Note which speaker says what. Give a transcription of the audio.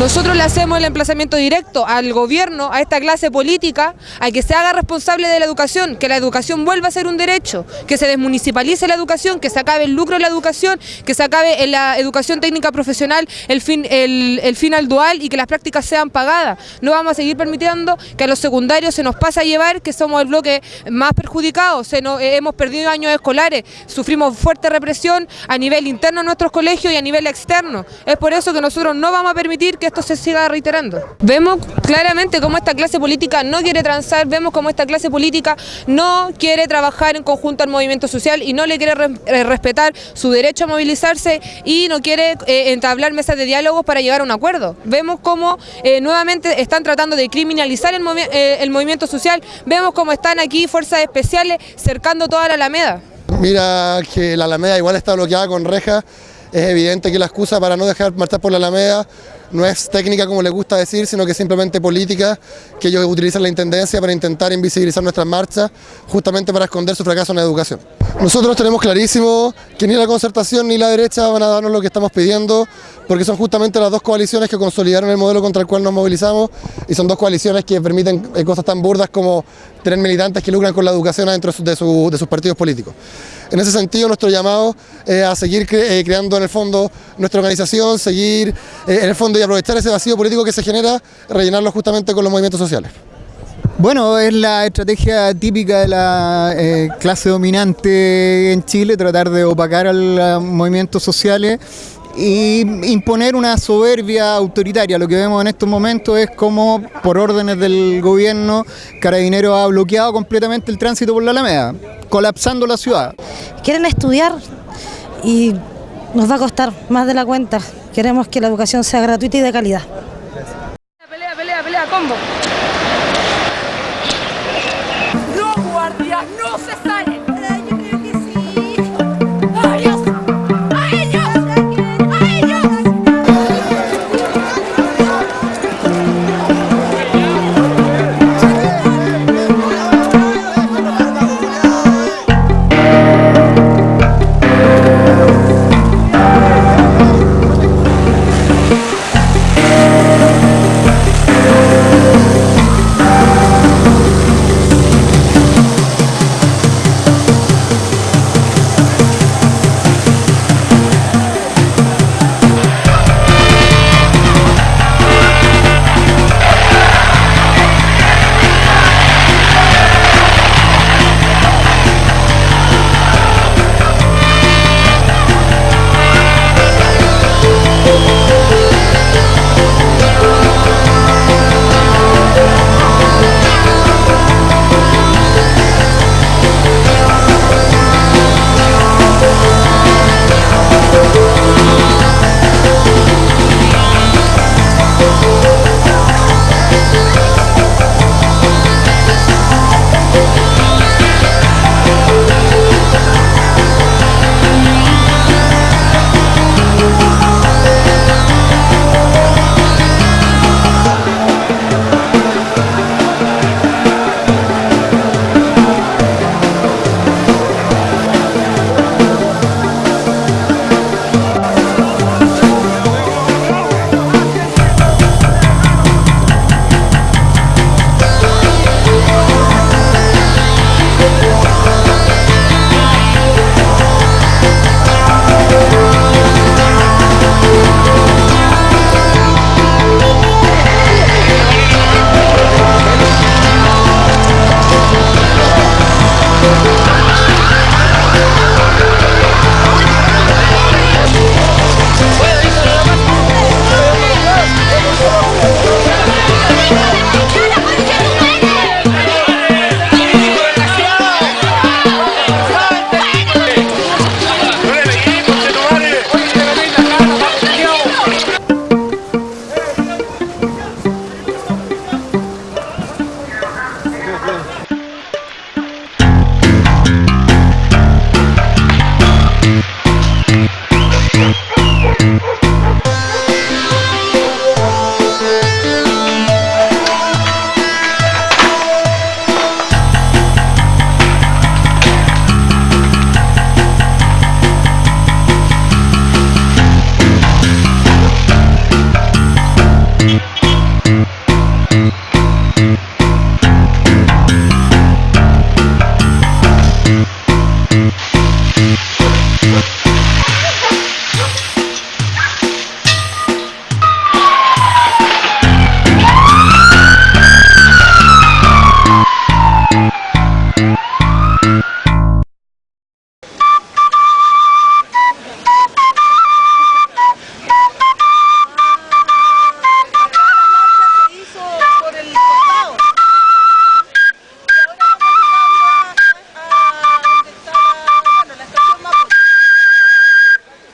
Speaker 1: Nosotros le hacemos el emplazamiento directo al gobierno, a esta clase política, a que se haga responsable de la educación, que la educación vuelva a ser un derecho, que se desmunicipalice la educación, que se acabe el lucro de la educación, que se acabe en la educación técnica profesional el fin, el, el al dual y que las prácticas sean pagadas. No vamos a seguir permitiendo que a los secundarios se nos pase a llevar, que somos el bloque más perjudicado, se nos, eh, hemos perdido años escolares, sufrimos fuerte represión a nivel interno de nuestros colegios y a nivel externo. Es por eso que nosotros no vamos a permitir que esto se siga reiterando. Vemos claramente cómo esta clase política no quiere transar, vemos cómo esta clase política no quiere trabajar en conjunto al movimiento social y no le quiere eh, respetar su derecho a movilizarse y no quiere eh, entablar mesas de diálogo para llegar a un acuerdo. Vemos cómo eh, nuevamente están tratando de criminalizar el, el movimiento social, vemos cómo están aquí fuerzas especiales cercando toda la Alameda.
Speaker 2: Mira que la Alameda igual está bloqueada con rejas, es evidente que la excusa para no dejar marchar por la Alameda no es técnica como les gusta decir, sino que simplemente política, que ellos utilizan la Intendencia para intentar invisibilizar nuestras marchas, justamente para esconder su fracaso en la educación. Nosotros tenemos clarísimo que ni la concertación ni la derecha van a darnos lo que estamos pidiendo, porque son justamente las dos coaliciones que consolidaron el modelo contra el cual nos movilizamos y son dos coaliciones que permiten eh, cosas tan burdas como tener militantes que lucran con la educación dentro de, sus partidos políticos. En ese sentido, nuestro llamado es a seguir eh, creando en el fondo nuestra organización, seguir eh, en el fondo y aprovechar ese vacío político que se genera, rellenarlo justamente con los movimientos sociales.
Speaker 3: Bueno, es la estrategia típica de la eh, clase dominante en Chile, tratar de opacar a los movimientos sociales y imponer una soberbia autoritaria. Lo que vemos en estos momentos es como, por órdenes del gobierno, Carabineros ha bloqueado completamente el tránsito por la Alameda, colapsando la ciudad.
Speaker 4: Quieren estudiar y nos va a costar más de la cuenta. Queremos que la educación sea gratuita y de calidad.
Speaker 1: Pelea, pelea, pelea, combo.
Speaker 5: No, guardia, no se sale.